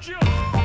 Churchill.